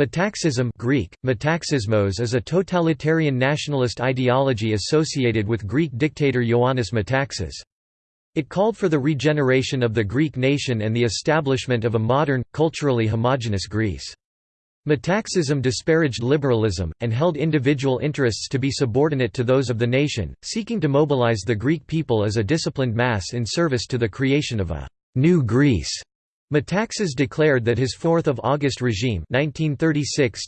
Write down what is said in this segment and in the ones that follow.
Metaxism Greek, metaxismos is a totalitarian nationalist ideology associated with Greek dictator Ioannis Metaxas. It called for the regeneration of the Greek nation and the establishment of a modern, culturally homogeneous Greece. Metaxism disparaged liberalism, and held individual interests to be subordinate to those of the nation, seeking to mobilize the Greek people as a disciplined mass in service to the creation of a «new Greece». Metaxas declared that his 4th of August regime 1936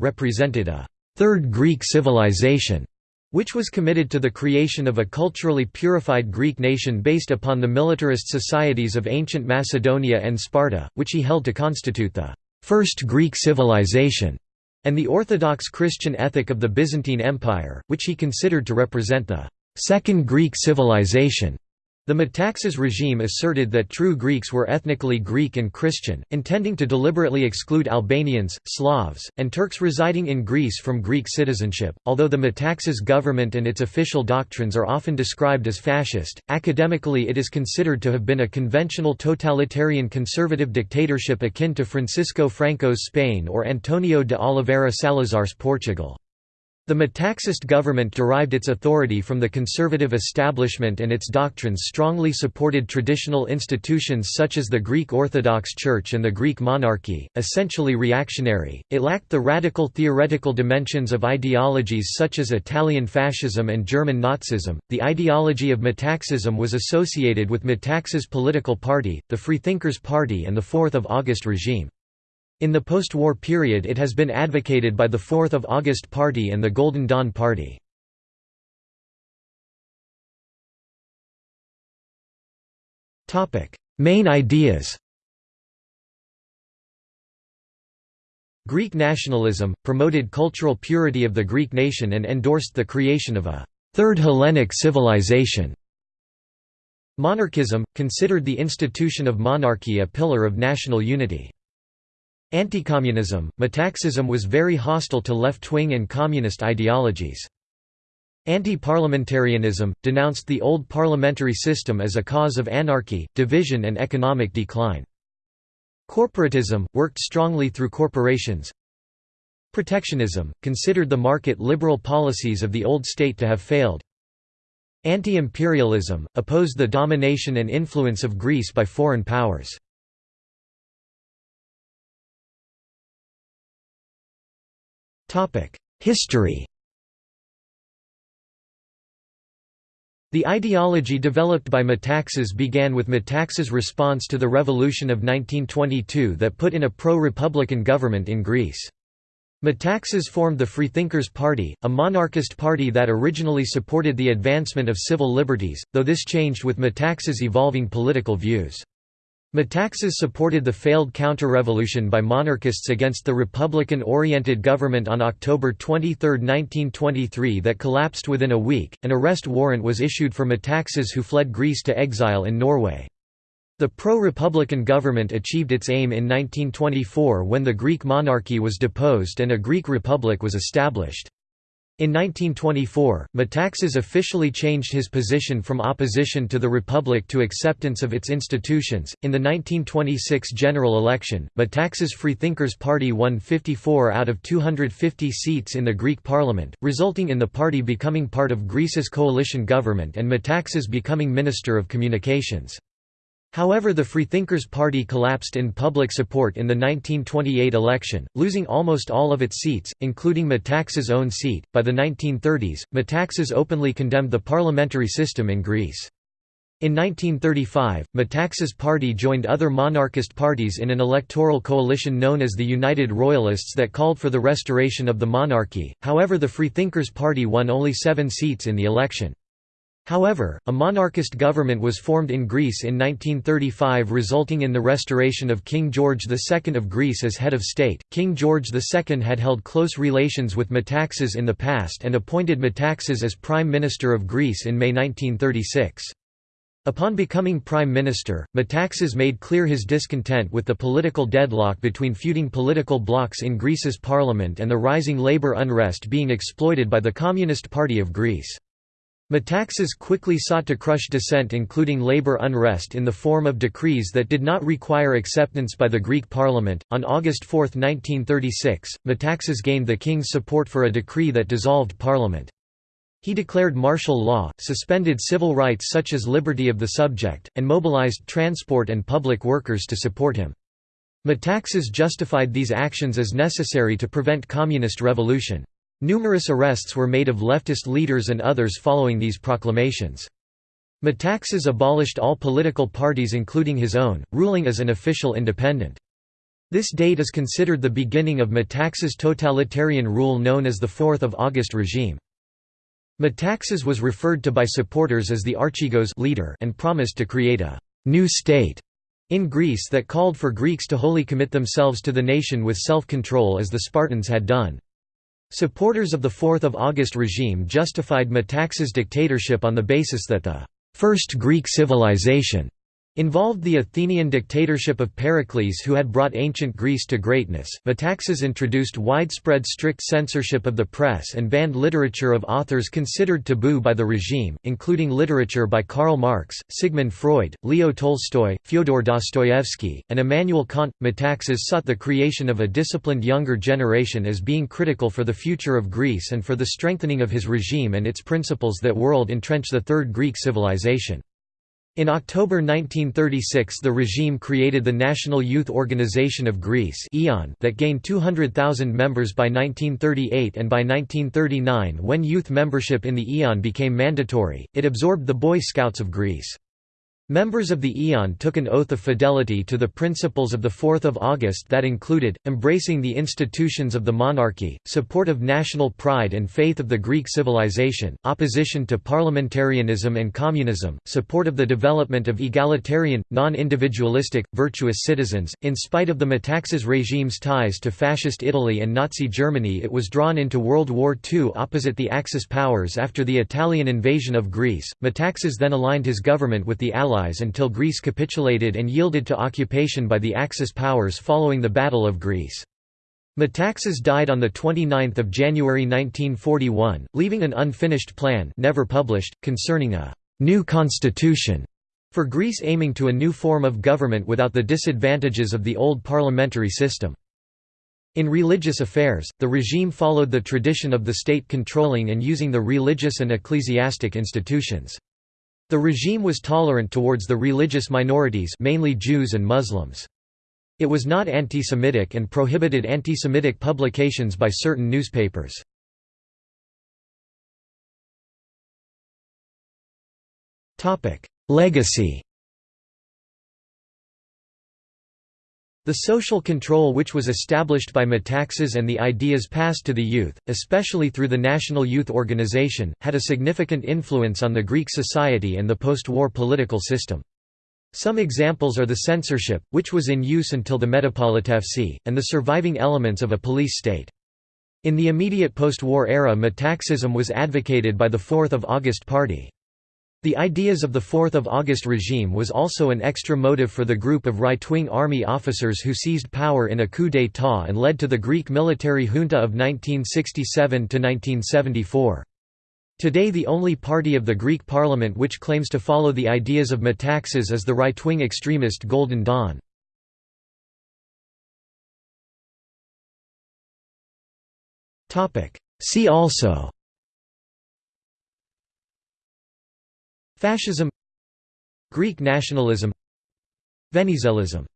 represented a «third Greek civilization» which was committed to the creation of a culturally purified Greek nation based upon the militarist societies of ancient Macedonia and Sparta, which he held to constitute the first Greek civilization, and the Orthodox Christian ethic of the Byzantine Empire, which he considered to represent the second Greek civilization. The Metaxas regime asserted that true Greeks were ethnically Greek and Christian, intending to deliberately exclude Albanians, Slavs, and Turks residing in Greece from Greek citizenship. Although the Metaxas government and its official doctrines are often described as fascist, academically it is considered to have been a conventional totalitarian conservative dictatorship akin to Francisco Franco's Spain or Antonio de Oliveira Salazar's Portugal. The Metaxist government derived its authority from the conservative establishment and its doctrines strongly supported traditional institutions such as the Greek Orthodox Church and the Greek monarchy, essentially reactionary. It lacked the radical theoretical dimensions of ideologies such as Italian fascism and German Nazism. The ideology of Metaxism was associated with Metaxas' political party, the Freethinkers Party and the 4th of August regime. In the post-war period it has been advocated by the 4th of August Party and the Golden Dawn Party. Main ideas Greek nationalism, promoted cultural purity of the Greek nation and endorsed the creation of a Third Hellenic civilization. Monarchism, considered the institution of monarchy a pillar of national unity. Anti-communism, Metaxism was very hostile to left-wing and communist ideologies. Anti-parliamentarianism, denounced the old parliamentary system as a cause of anarchy, division and economic decline. Corporatism, worked strongly through corporations. Protectionism, considered the market liberal policies of the old state to have failed. Anti-imperialism, opposed the domination and influence of Greece by foreign powers. History The ideology developed by Metaxas began with Metaxas' response to the revolution of 1922 that put in a pro-republican government in Greece. Metaxas formed the Freethinkers Party, a monarchist party that originally supported the advancement of civil liberties, though this changed with Metaxas' evolving political views. Metaxas supported the failed counter-revolution by monarchists against the Republican-oriented government on October 23, 1923 that collapsed within a week. An arrest warrant was issued for Metaxas who fled Greece to exile in Norway. The pro-republican government achieved its aim in 1924 when the Greek monarchy was deposed and a Greek republic was established. In 1924, Metaxas officially changed his position from opposition to the Republic to acceptance of its institutions. In the 1926 general election, Metaxas Freethinkers Party won 54 out of 250 seats in the Greek parliament, resulting in the party becoming part of Greece's coalition government and Metaxas becoming Minister of Communications. However the Freethinkers Party collapsed in public support in the 1928 election, losing almost all of its seats, including Metaxas' own seat. By the 1930s, Metaxas openly condemned the parliamentary system in Greece. In 1935, Metaxas' party joined other monarchist parties in an electoral coalition known as the United Royalists that called for the restoration of the monarchy, however the Freethinkers Party won only seven seats in the election. However, a monarchist government was formed in Greece in 1935 resulting in the restoration of King George II of Greece as head of state. King George II had held close relations with Metaxas in the past and appointed Metaxas as Prime Minister of Greece in May 1936. Upon becoming Prime Minister, Metaxas made clear his discontent with the political deadlock between feuding political blocs in Greece's parliament and the rising labour unrest being exploited by the Communist Party of Greece. Metaxas quickly sought to crush dissent including labor unrest in the form of decrees that did not require acceptance by the Greek parliament. On August 4, 1936, Metaxas gained the king's support for a decree that dissolved parliament. He declared martial law, suspended civil rights such as liberty of the subject, and mobilized transport and public workers to support him. Metaxas justified these actions as necessary to prevent communist revolution. Numerous arrests were made of leftist leaders and others following these proclamations. Metaxas abolished all political parties including his own, ruling as an official independent. This date is considered the beginning of Metaxas' totalitarian rule known as the 4th of August regime. Metaxas was referred to by supporters as the Archigos leader and promised to create a «new state» in Greece that called for Greeks to wholly commit themselves to the nation with self-control as the Spartans had done. Supporters of the 4th of August regime justified Metaxas' dictatorship on the basis that the first Greek civilization involved the Athenian dictatorship of Pericles who had brought ancient Greece to greatness. Metaxas introduced widespread strict censorship of the press and banned literature of authors considered taboo by the regime, including literature by Karl Marx, Sigmund Freud, Leo Tolstoy, Fyodor Dostoevsky, and Immanuel Kant. Metaxas sought the creation of a disciplined younger generation as being critical for the future of Greece and for the strengthening of his regime and its principles that world entrench the Third Greek civilization. In October 1936 the regime created the National Youth Organization of Greece that gained 200,000 members by 1938 and by 1939 when youth membership in the EON became mandatory, it absorbed the Boy Scouts of Greece. Members of the Eon took an oath of fidelity to the principles of the 4th of August that included, embracing the institutions of the monarchy, support of national pride and faith of the Greek civilization, opposition to parliamentarianism and communism, support of the development of egalitarian, non-individualistic, virtuous citizens. In spite of the Metaxas regime's ties to Fascist Italy and Nazi Germany it was drawn into World War II opposite the Axis powers after the Italian invasion of Greece. Metaxas then aligned his government with the Allies Allies until Greece capitulated and yielded to occupation by the Axis powers following the Battle of Greece. Metaxas died on 29 January 1941, leaving an unfinished plan never published, concerning a «new constitution» for Greece aiming to a new form of government without the disadvantages of the old parliamentary system. In religious affairs, the regime followed the tradition of the state controlling and using the religious and ecclesiastic institutions. The regime was tolerant towards the religious minorities mainly Jews and Muslims. It was not anti-Semitic and prohibited anti-Semitic publications by certain newspapers. Legacy The social control which was established by Metaxas and the ideas passed to the youth, especially through the National Youth Organization, had a significant influence on the Greek society and the post-war political system. Some examples are the censorship, which was in use until the Metapolitefsi, and the surviving elements of a police state. In the immediate post-war era Metaxism was advocated by the 4th of August Party. The ideas of the 4th of August regime was also an extra motive for the group of right-wing army officers who seized power in a coup d'état and led to the Greek military junta of 1967–1974. Today the only party of the Greek parliament which claims to follow the ideas of Metaxas is the right-wing extremist Golden Dawn. See also Fascism Greek nationalism Venizelism